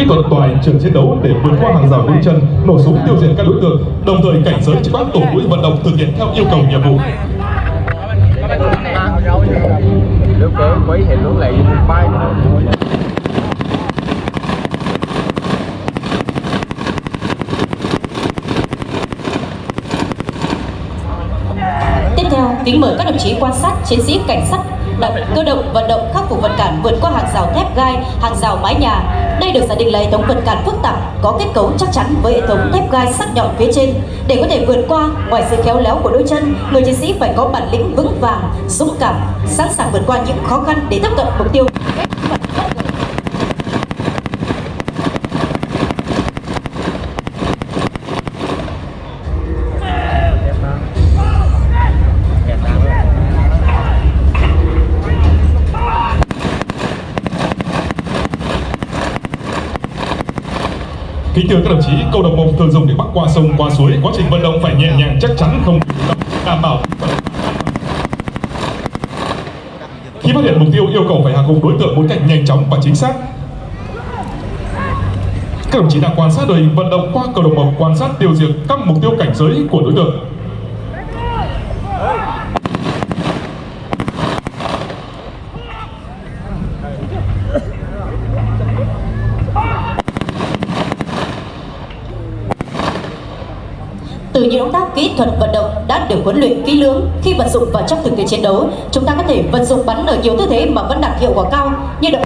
kỹ thuật toàn trường chiến đấu để vượt qua hàng rào mũi chân, nổ súng tiêu diệt các đối tượng, đồng thời cảnh giới cho các tổ mũi vận động thực hiện theo yêu cầu nhiệm vụ. Quấy thì lúc lại bay Tiếp theo, kính mời các đồng chí quan sát chiến sĩ cảnh sát cơ động vận động khắc phục vật cản vượt qua hàng rào thép gai, hàng rào mái nhà. Đây được giả định là hệ thống vật cản phức tạp, có kết cấu chắc chắn với hệ thống thép gai sắc nhọn phía trên. Để có thể vượt qua, ngoài sự khéo léo của đôi chân, người chiến sĩ phải có bản lĩnh vững vàng, dũng cảm, sẵn sàng vượt qua những khó khăn để tiếp cận mục tiêu. Kính thưa các đồng chí, câu đồng mông thường dùng để bắc qua sông qua suối, quá trình vận động phải nhẹ nhàng chắc chắn không đảm bảo khi phát hiện mục tiêu yêu cầu phải hạ gục đối tượng một cách nhanh chóng và chính xác. Các đồng chí đang quan sát đội hình vận động qua cầu đồng mộc quan sát tiêu diệt các mục tiêu cảnh giới của đối tượng. Những động tác kỹ thuật vận động đã được huấn luyện kỹ lưỡng. Khi vận dụng vào trong thực tế chiến đấu, chúng ta có thể vận dụng bắn ở nhiều tư thế mà vẫn đạt hiệu quả cao như động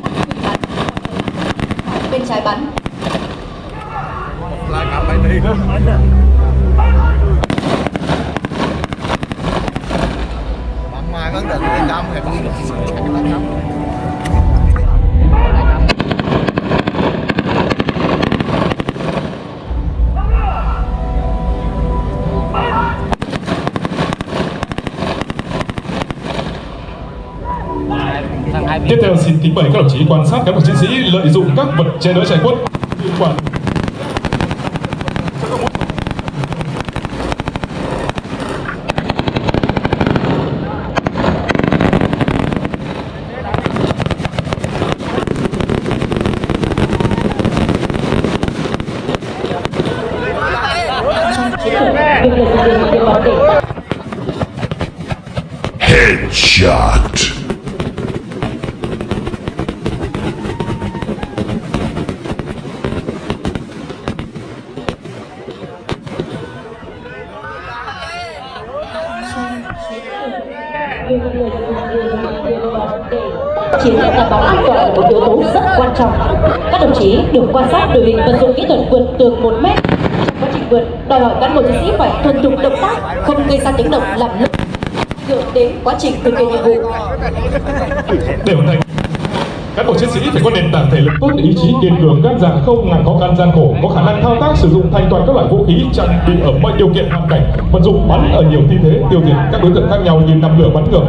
Tiếp theo xin kính mời các đồng chí quan sát các bộ chiến sĩ lợi dụng các vật che đỡ trái quất liên quan Headshot. Chiến thắng đảm bảo an toàn là một yếu tố rất quan trọng. Các đồng chí được quan sát đội hình vận dụng kỹ thuật vượt tường 1 mét. Trong quá trình vượt, đòi hỏi cán bộ chiến sĩ phải thuần thục động tác, không gây ra tiếng động làm lỡ ảnh hưởng đến quá trình thực hiện nhiệm vụ. để hoàn thành cán bộ chiến sĩ phải có nền tảng thể lực tốt ý chí kiên cường gan dạ không ngại khó khăn gian khổ có khả năng thao tác sử dụng thành toàn các loại vũ khí trang bị ở mọi điều kiện hoàn cảnh vận dụng bắn ở nhiều tư thế tiêu diệt các đối tượng khác nhau như nằm lửa bắn ngược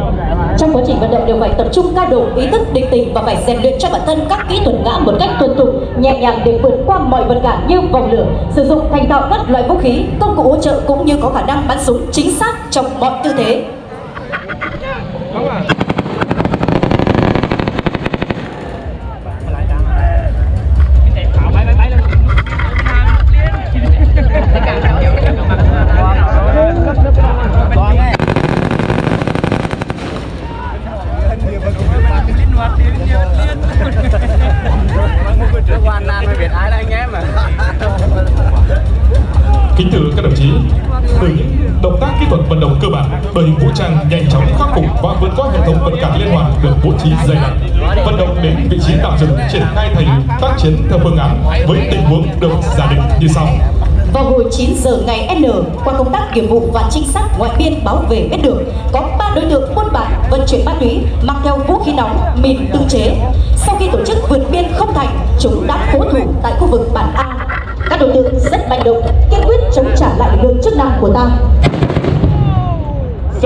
Trong quá trình vận động đều phải tập trung cao độ ý thức định tình và phải rèn luyện cho bản thân các kỹ thuật ngã một cách thuần thục, nhẹ nhàng để vượt qua mọi vật cản như vòng lửa, sử dụng thành thạo các loại vũ khí, công cụ hỗ trợ cũng như có khả năng bắn súng chính xác trong mọi tư thế. Đội hình vũ trang nhanh chóng khắc phục và vượt qua hệ thống vận cản liên hoàn được bố trí dày đặc vận động đến vị trí tạm dừng triển khai thành tác chiến theo phương án với tình huống được giả định như sau Vào hồi 9 giờ ngày N, qua công tác nghiệp vụ và trinh sát ngoại biên báo về biết được có ba đối tượng buôn bán vận chuyển ma túy mang theo vũ khí nóng, mìn tự chế. Sau khi tổ chức vượt biên không thành, chúng đã cố thủ tại khu vực bản A. Các đối tượng rất manh động, kiên quyết chống trả lại lực lượng chức năng của ta.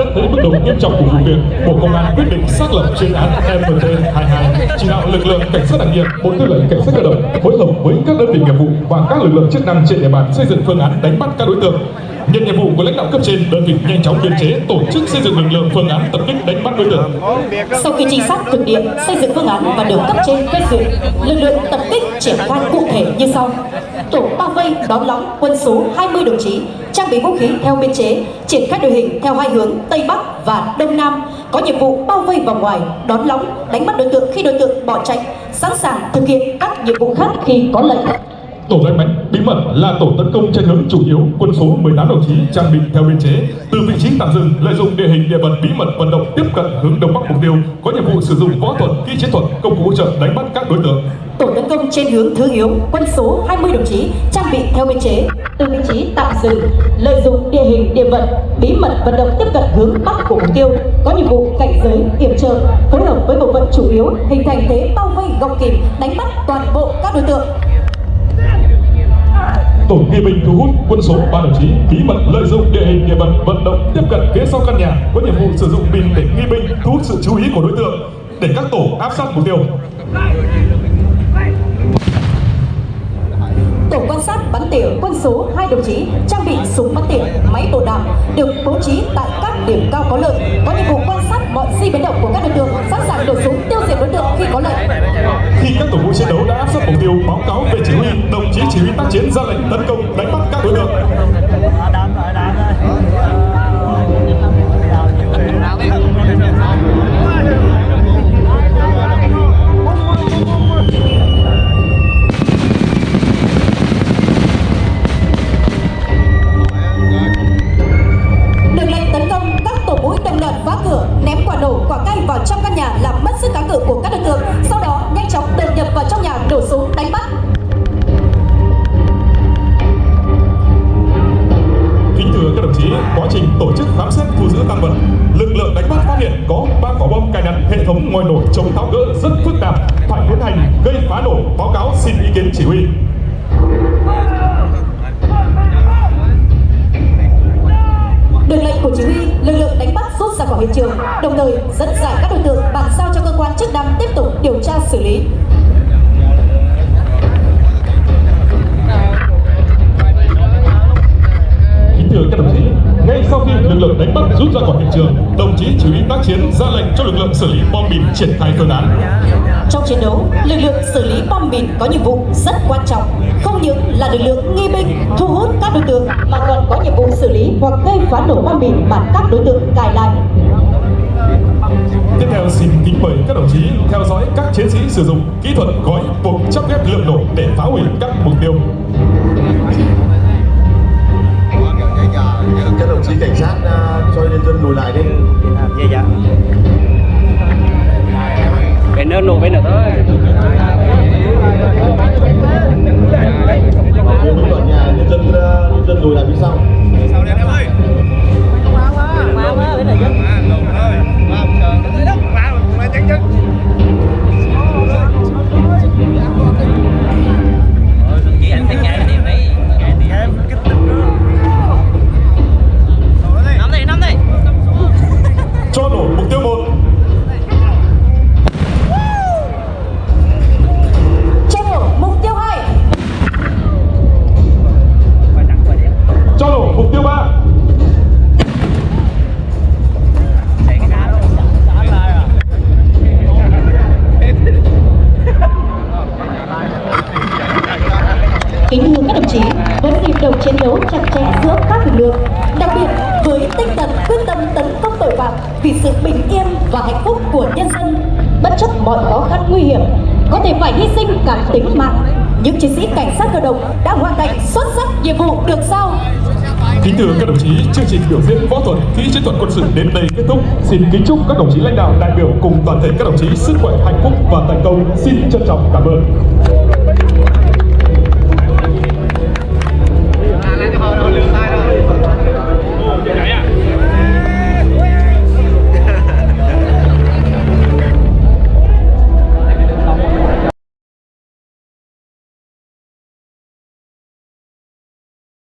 Xét thấy mức độ nghiêm trọng của vụ việc, Bộ Công an quyết định xác lập chuyên án MT22, chỉ đạo lực lượng cảnh sát đặc nhiệm, Bộ Tư lệnh cảnh sát cơ động phối hợp với các đơn vị nghiệp vụ và các lực lượng chức năng trên địa bàn xây dựng phương án đánh bắt các đối tượng nhận nhiệm vụ của lãnh đạo cấp trên đơn vị nhanh chóng biên chế tổ chức xây dựng lực lượng phương án tập kích đánh bắt đối tượng Sau khi trinh sát thực địa, xây dựng phương án và được cấp trên phê duyệt, lực lượng tập kích triển khai cụ thể như sau. Tổ bao vây đón lõng quân số 20 đồng chí, trang bị vũ khí theo biên chế, triển khai đội hình theo hai hướng Tây Bắc và Đông Nam, có nhiệm vụ bao vây vòng ngoài, đón lõng, đánh bắt đối tượng khi đối tượng bỏ chạy, sẵn sàng thực hiện các nhiệm vụ khác khi có lệnh. Tổ đánh bánh bí mật là tổ tấn công trên hướng chủ yếu quân số 18 đồng chí trang bị theo biên chế. Từ vị trí tạm dừng lợi dụng địa hình địa vật bí mật vận động tiếp cận hướng đông bắc mục tiêu có nhiệm vụ sử dụng võ thuật kỹ chiến thuật công cụ hỗ trợ đánh bắt các đối tượng. Tổ tấn công trên hướng thứ yếu, quân số 20 đồng chí, trang bị theo biên chế, từ vị trí tạm dừng, lợi dụng địa hình địa vật, bí mật vận động tiếp cận hướng bắc của mục tiêu, có nhiệm vụ cảnh giới, kiểm trợ, phối hợp với bộ phận chủ yếu, hình thành thế bao vây gọng kìm, đánh bắt toàn bộ các đối tượng tổ nghi binh thu hút quân số 3 đồng chí bí mật lợi dụng địa hình địa vật vận động tiếp cận phía sau căn nhà có nhiệm vụ sử dụng pin để nghi binh thu hút sự chú ý của đối tượng để các tổ áp sát mục tiêu Tổ quan sát bắn tỉa quân số 2 đồng chí trang bị súng bắn tỉa, máy bổ đạn được bố trí tại các điểm cao có lợi, có nhiệm vụ quan sát mọi di biến động của các đối tượng, sẵn sàng nổ súng tiêu diệt đối tượng khi có lệnh. khi các tổ vũ chiến đấu đã áp sát mục tiêu báo cáo về chỉ huy chí chỉ huy tác chiến ra lệnh tấn công đánh bắt các đối tượng. Hệ thống ngòi nổ chống tháo gỡ rất phức tạp phải tiến hành gây phá nổ báo cáo xin ý kiến chỉ huy Được lệnh của chỉ huy, lực lượng đánh bắt rút ra khỏi hiện trường, đồng thời dẫn giải các đối tượng bàn giao cho cơ quan chức năng tiếp tục điều tra xử lý. kính thưa các đồng chí ngay sau khi lực lượng đánh bắt rút ra khỏi hiện trường đồng chí chỉ huy tác chiến ra lệnh cho lực lượng xử lý bom mìn triển khai phương án Trong chiến đấu, lực lượng xử lý bom mìn có nhiệm vụ rất quan trọng, không những là lực lượng nghi binh thu hút các đối tượng mà còn có nhiệm vụ xử lý hoặc gây phá nổ bom mìn mà các đối tượng cài lại. tiếp theo xin kính mời các đồng chí theo dõi các chiến sĩ sử dụng kỹ thuật gói buộc chắp ghép lượng nổ để phá hủy các mục tiêu các đồng chí cảnh sát à, cho nhân dân lùi lại đi. Dạ dạ Cái nơi nổ bên nữa thôi nhân dân à, nhân dân lùi lại phía sau nhịp đầu chiến đấu chặt chẽ giữa các lực lượng, đặc biệt với tinh thần quyết tâm tấn công tội phạm vì sự bình yên và hạnh phúc của nhân dân, bất chấp mọi khó khăn nguy hiểm, có thể phải hy sinh cả tính mạng, những chiến sĩ cảnh sát cơ động đã hoàn thành xuất sắc nhiệm vụ được giao. Kính thưa các đồng chí, chương trình biểu diễn võ thuật kỹ chiến thuật quân sự đến đây kết thúc. Xin kính chúc các đồng chí lãnh đạo đại biểu cùng toàn thể các đồng chí sức khỏe, hạnh phúc và thành công. Xin trân trọng cảm ơn.